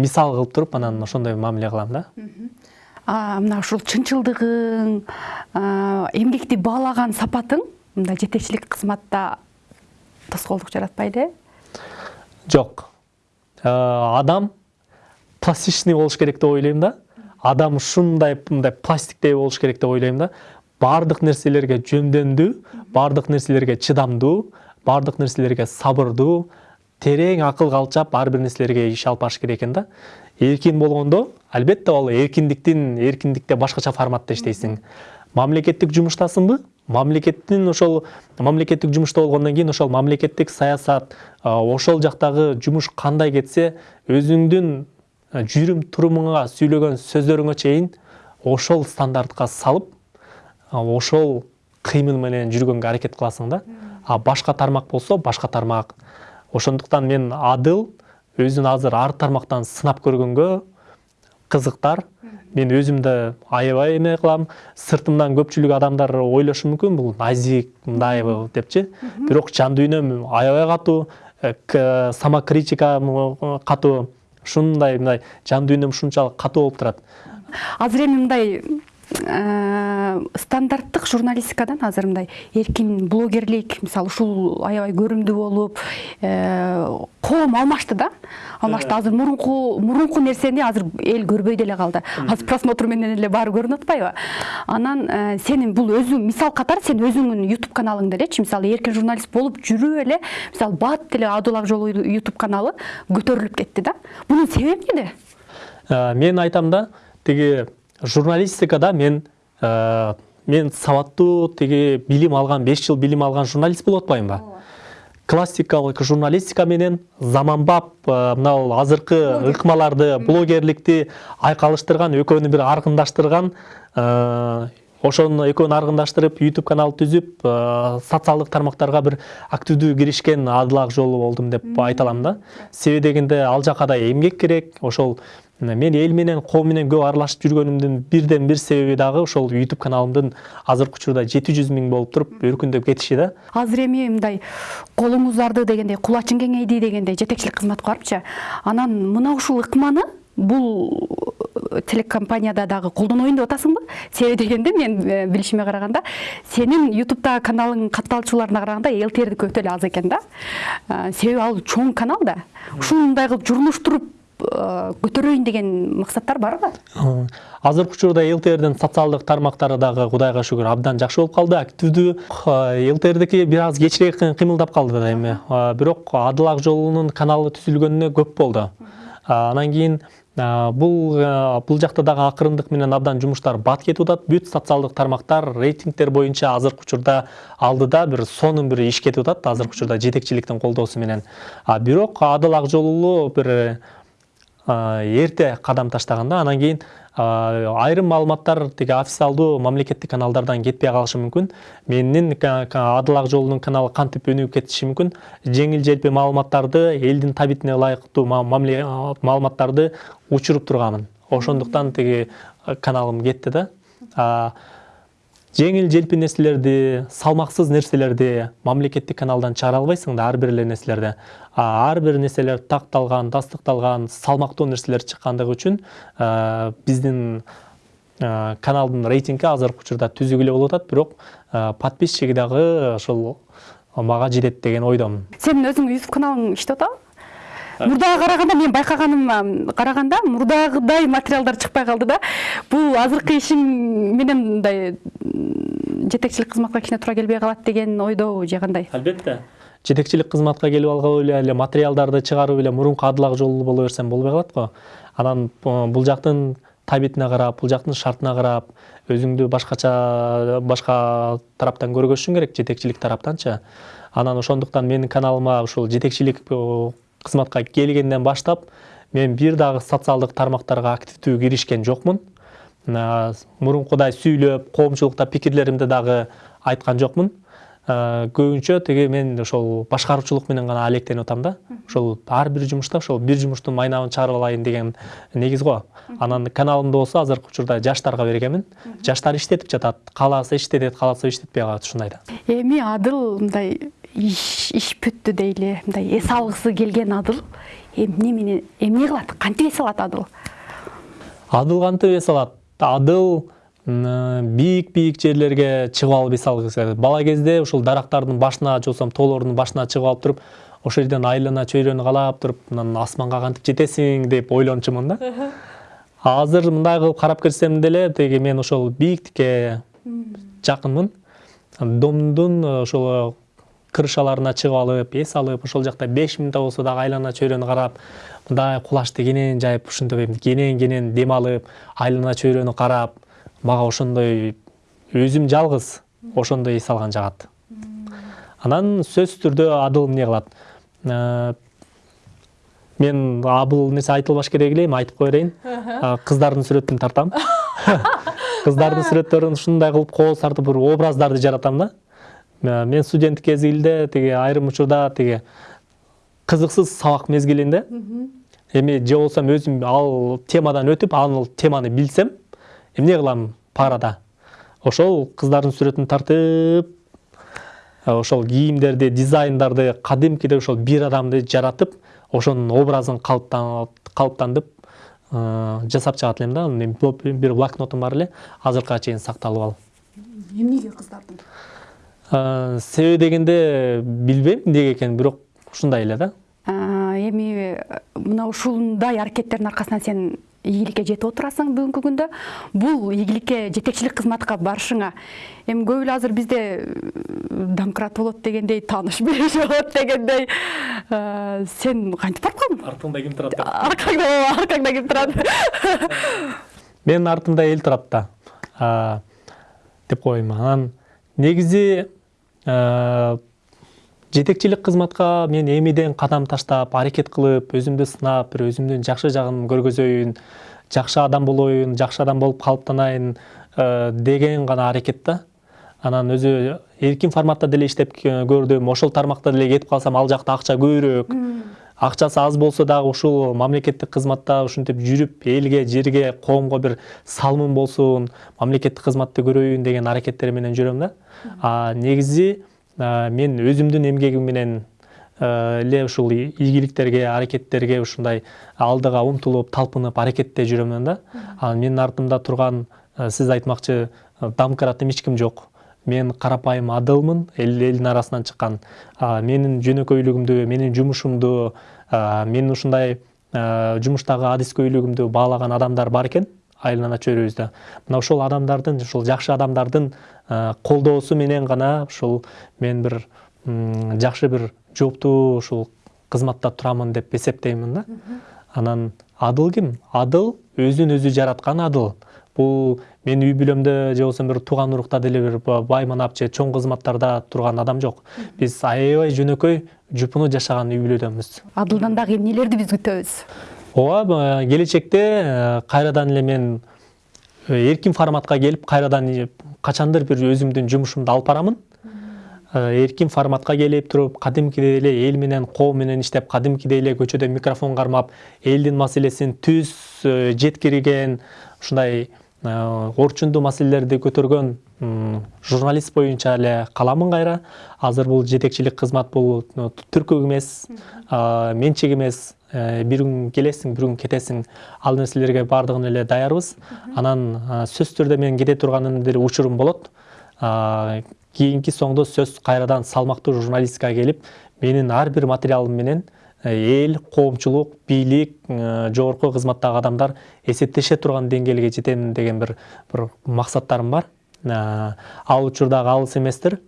мисал кылып туруп анан ошондой мамиле кылам да. Мына ушул чынчылдыгың эмгекти баалаган сапатың мындай жетекчилик кызматта тоскоолдук жаратпайбы э? Жок. Адам пластичный болуш керек деп ойлойм да. Адам ушундай мындай пластиктей болуш керек деп ойлойм да. Баардык нерселерге жөндөмдүү баардык нерселерге чыдамдуу баардык нерселерге сабырдуу терең акыл калчап ар бир нерселерге иш алып барыш керек экен да. Эркин болгондо албетте ал эркиндиктин эркиндикте башкача форматта иштейсиң мамлекеттик жумуштасыңбы мамлекеттин ошол мамлекеттик жумушта болгондон кийин ошол мамлекеттик саясат ошол жактагы жумуш кандай кетсе өзүңдүн жүрүм турумуңа сүйлөгөн сөздөрүңө чейин ошол стандартка салып ошол кыймыл менен жүргөнгө аракет кыласың да. А башка тармак болсо башка тармак. Ошондуктан мен адыл өзүн азыр ар тармактан сынап көргөнгө кызыктар. Мен өзүм да аябай эме кылам сыртымдан көпчүлүк адамдар ойлошу мүмкүн бул назик мындай депчи бирок жан дүйнөм аябай катуу самокритика катуу. Ушундай мындай жан дүйнөм ушунчалык катуу болуп турат. Азыр эми мындай стандарттык журналистикадан азыр мындай эркин блогерлик мисалы ушул аябай көрүмдүү болуп коом алмашты да. Алмашты. Азыр мурунку мурунку нерсени азыр эл көрбөй деле калды азыр просмотр менен эле баары көрүнүп атпайбы анан сенин бул өзүң мисал катары сен өзүңдүн ютуб каналыңды элечи мисалы эркин журналист болуп жүрүп эле мисалы бат деле адыл ак жолу ютуб каналы көтөрүлүп кетти да. Бунун себеби эмнеде мен айтам да тиги журналистикада мен мен сабаттуу тиги билим алган беш жыл билим алган журналист болуп атпаймынбы классикалык журналистика менен заманбап мына азыркы ыкмаларды блогерликти айкалыштырган экөөнү бир аргындаштырган ошону экөөнү аргындаштырып ютуб канал түзүп социалдык тармактарга бир активдүү киришкен адыл ак жолу болдум деп айта алам да. Себеби дегенде ал жака да эмгек керек ошол мен эл менен коом менен көп аралашып жүргөнүмдүн бирден бир себеби дагы ошол ютуб каналымдын азыркы учурда жети жүз миң болуп туруп өркүндөп кетиши да. Азыр эми мындай колуң узарды дегендей кулачың кеңейди дегендей жетекчилик кызматка барыпчы анан мына ушул ыкманы бул телекомпанияда дагы колдоноюн деп атасыңбы себеби дегенде мен билишиме караганда сенин ютубтагы каналыңдын катталуучуларына караганда лтрдики өтө эле аз экен да. Себеби ал чоң канал да. Ушундай кылып журмуштуруп көтөрөйүн деген максаттар барбы азыркы учурда лтрдин социалдык тармактары дагы кудайга шүгүр абдан жакшы болуп калды. Активдүү лтрдики бир аз кечирээк кыймылдап калды да эми бирок адыл ак жолунун каналы түзүлгөнүнө көп болду. Анан кийин бул бул жакта дагы акырындык менен абдан жумуштар бат кетип атат. Бүт социалдык тармактар рейтингдер боюнча азыркы учурда алдыда бир сонун бир иш кетип атат азыркы учурда жетекчиликтин колдоосу менен. Бирок адыл ак бир эрте кадам таштаган да анан кийин айрым маалыматтар тиги официалдуу мамлекеттик каналдардан кетпей калышы мүмкүн менин адыл ак жолунун каналы кантип өнүгүп кетиши мүмкүн жеңил желпи маалыматтарды элдин табитине ылайыктуу маалыматтарды учуруп турганмын. Ошондуктан тиги каналым кетти да. Жеңил желпи нерселерди салмаксыз нерселерди мамлекеттик каналдан чыгара албайсың да ар бир эле нерселерди ар бир нерселер такталган тастыкталган салмактуу нерселер чыккандыгы үчүн биздин каналдын рейтинги азыркы учурда түзүк эле болуп атат бирок подписчиги дагы ошол мага жетет деген ойдомун. Сенин өзүңдүн ютуб каналың иштеп атабы? Мурдага караганда мен байкаганыма караганда мурдагыдай материалдар чыкпай калды да. Бул азыркы ишиң менен мындай жетекчилик кызматка кичине туура келбей калат деген ойдобу же кандай? Албетте. Жетекчилик кызматка келип алгып эле материалдарды чыгарып эле мурунку адыл ак жолу боло берсем болбой калат го. Анан бул жактын табитине карап бул жактын шартына карап өзүңдү башкача башка тараптан көргөзүшүң керек жетекчилик тараптанчы анан ошондуктан менин каналыма ушул жетекчилик кызматка келгенден баштап мен бир дагы социалдык тармактарга активдүү киришкен жокмун мурункудай сүйлөп коомчулукта пикирлеримди дагы айткан жокмун көбүнчө тиги мен ошол башкаруучулук менен гана алектенип атам да. Ошол ар бир жумушта ошол бир жумуштун майнабын чыгарып алайын деген негиз го анан каналымда болсо азыркы учурда жаштарга бергенмин жаштар иштетип жатат кааласа иштетет кааласа иштетпей калат ушундай да. Эми адыл мындай иш бүттү дейли. Мындай эс алгысы келген адыл. Эмне менен эмне кылат кантип эс алат адыл? Адыл кантип эс алат. Адыл бийик бийик жерлерге чыгып алып эс алгысы келет. Бала кезде ушул дарактардын башына же болбосо тоолордун башына чыгып алып туруп ошол жерден айлана чөйрөнү каалап туруп анан асманга кантип жетесиң? деп ойлончумун да. Азыр мындай кылып карап келсем деле тиги мен ошол бийиктикке жакынмын. Домдун ошол крышаларына чыгып алып эс алып ошол жакта беш мүнөт болсо дагы айлана чөйрөнү карап мындай кулачты кенен жайып ушинтип кенен кенен дем алып айлана чөйрөнү карап мага ошондой өзүм жалгыз ошондой эс алган жагат. Анан сөзсүз түрдө адыл эмне кылат? Э, мен бул нерсе айтылбаш керек эле эми айтып кое берейин. Кыздардын сүрөтүн тартам. Кыздардын сүрөттөрүн ушундай кылып кооз тартып бир образдарды жаратам да. Э, мен студенттик мезгилде тиги айрым учурда тиги кызыксыз сабак мезгилинде эми же болбосо өзүм ал темадан өтүп ал теманы билсем эмне кылам парада? Ошол кыздардын сүрөтүн тартып э, ошол кийимдерди дизайндарды кадимкидей ошол бир адамды жаратып ошонун образын калыптан- калыптандып э, жасап чыгат элем да. Бл- бир блокнотум бар эле азыркыга чейин сакталып ал эмнеге кыздардын? Э, себеби дегенде билбейм эмнеге экенин бирок ушундай эле да. Эми э, мына ушундай аракеттердин аркасынан сен ийгиликке жетип отурасың бүгүнкү күндө. Бул ийгиликке жетекчилик кызматка барышыңа. Эми көп эле азыр бизде э, домкрат болот дегендей тааныш бериш болот дегендей э, сен кантип барып калдың? Артыңда ким турат аркаңда аркаңда ким турат? Менин артымда эл турат да. Деп коеюн анан негизи жетекчилик кызматка мен эмиден кадам таштап аракет кылып өзүмдү сынап бир өзүмдүн жакшы жагын көргөзөйүн жакшы адам болоюн жакшы адам болуп калыптанайын э, деген гана аракет да. Анан өзү эркин форматта деле иштеп э, көрдүм ошол тармакта деле кетип калсам ал жакта акча көбүрөөк акчасы аз болсо дагы ушул мамлекеттик кызматта ушинтип жүрүп элге жерге коомго бир салымым болсун мамлекеттик кызматты көрөйүн деген аракеттер менен жүрөм да а негизи мен өзүмдүн эмгегим менен эле ушул ийгиликтерге аракеттерге ушундай алдыга умтулуп талпынып аракетте жүрөм да. Анан менин артымда турган сиз айтмакчы домкрат эч ким жок мен карапайым адылмын эл элдин арасынан чыккан. Менин жөнөкөйлүгүмдү менин жумушумду менин ушундай жумуштагы адискөйлүгүмдү баалаган адамдар бар экен айлана чөйрөбүздө. Мына ошол адамдардын ушул жакшы адамдардын колдоосу менен гана ушул мен бир жакшы бир жооптуу ушул кызматта турамын деп эсептеймин да. Анан адыл ким? Адыл өзүн өзү жараткан адыл. Бул менин үй бүлөмдө же болбосо бир тууган урукта деле бир ба- бай манап же чоң кызматтарда турган адам жок биз аябай жөнөкөй жупуну жашаган үй бүлөдөнбүз адылдан дагы эмнелерди биз күтөбүз ооба э, келечекте э, кайрадан эле мен э, эркин форматка келип кайрадан э, качандыр бир өзүмдүн жумушумду алып барамын. Э, эркин форматка келип туруп кадимкидей эле эл менен коом менен иштеп кадимкидей эле көчөдө микрофон кармап элдин маселесин түз э, жеткирген ушундай э, орчундуу маселелерди көтөргөн журналист боюнча эле каламын кайра азыр бул жетекчилик кызмат бул түркүк эмес менчик эмес Э, бир күн келесиң бир күн кетесиң ал нерселерге баардыгына эле даярбыз анан сөзсүз түрдө мен кете турганымдын деле учурум болот. Кийинки соңдо сөз кайрадан салмактуу журналистикага келип менин ар бир материалым менен эл коомчулук бийлик э, жогорку кызматтагы адамдар эсептеше турган деңгээлге жетем деген бир бир максаттарым бар. А, ал учурдагы алыс эместир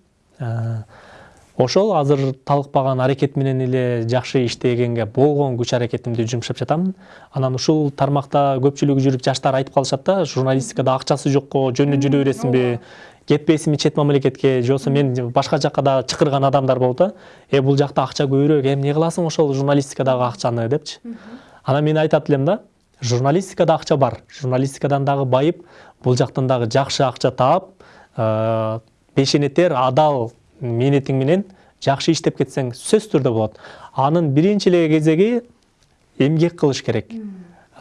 ошол азыр талыкпаган аракет менен эле жакшы иштегенге болгон күч аракетимди жумшап жатамын анан ушул тармакта көпчүлүгү жүрүп жаштар айтып калышат да журналистикада акчасы жокко жөнү жүрө бересиңби кетпейсиңби чет мамлекетке же болбосо мен башка жакка да чакырган адамдар болот да э бул жакта акча көбүрөөк. Эмне кыласың ошол журналистикадагы акчаны депчи? Анан мен айтат элем да журналистикада акча бар. Журналистикадан дагы байып бул жактан дагы жакшы акча таап э, пешенетер адал мээнетиң менен жакшы иштеп кетсең сөзсүз түрдө болот. Анын биринчи эле кезеги эмгек кылыш керек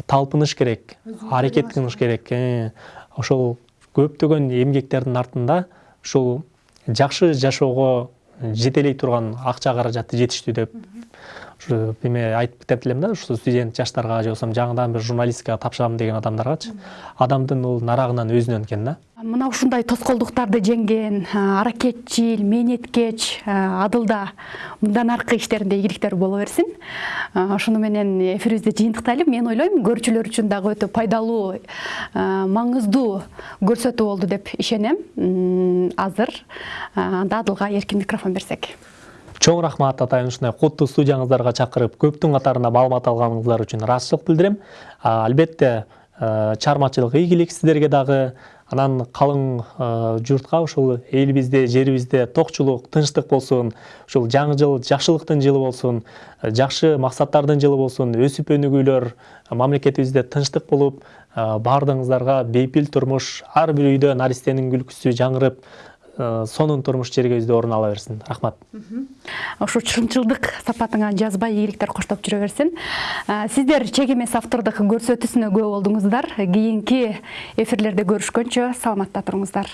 талпыныш керек аракет кылыш керек. Э, ошол көптөгөн эмгектердин артында ушул жакшы жашоого жетелей турган акча каражаты жетиштүү деп ушу эме айтып кетет элем да ушу студент жаштарга же болбосо жаңыдан бир журналистикага тапшырам деген адамдаргачы. Адамдын бул нарагынан өзүнөн экен да. Мына ушундай тоскоолдуктарды жеңген аракетчил мээнеткеч адылда мындан аркы иштеринде ийгиликтер боло берсин. Ошону менен эфирибизди жыйынтыктайлы. Мен ойлойм көрүүчүлөр үчүн дагы өтө пайдалуу маңыздуу көрсөтүү болду деп ишенем. Азыр анда адылга эркин микрофон берсек чоң рахмат атайын ушундай куттуу студияңыздарга чакырып көптүн катарында маалымат алганыңыздар үчүн ыраазычылык билдирем албетте чыгармачылык ийгилик сиздерге дагы анан калың журтка ушул элибизде жерибизде токчулук тынчтык болсун ушул жаңы жыл жакшылыктын жылы болсун жакшы максаттардын жылы болсун өсүп өнүгүүлөр мамлекетибизде тынчтык болуп баардыгыңыздарга бейпил турмуш ар бир үйдө наристенин күлкүсү жаңырып сонун турмуш жергебизде орун ала берсин. Рахмат. Ошо чынчылдык сапатыңа жазбай ийгиликтер коштоп жүрө берсин. Сиздер чек эмес автордук көрсөтүүсүнө күбө болдуңуздар. Кийинки эфирлерде көрүшкөнчө саламатта туруңуздар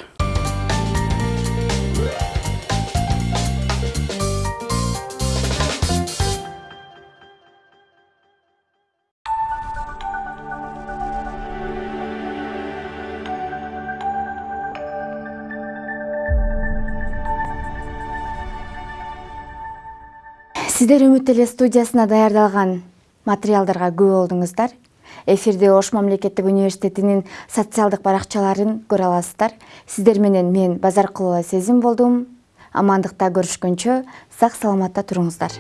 сиздер үмүт теле студиясына даярдалган материалдарга күбө болдуңуздар. Эфирде ош мамлекеттик университетинин социалдык баракчаларын көрө аласыздар. Сиздер менен мен базаркулова сезим болдум. Амандыкта көрүшкөнчө сак саламатта туруңуздар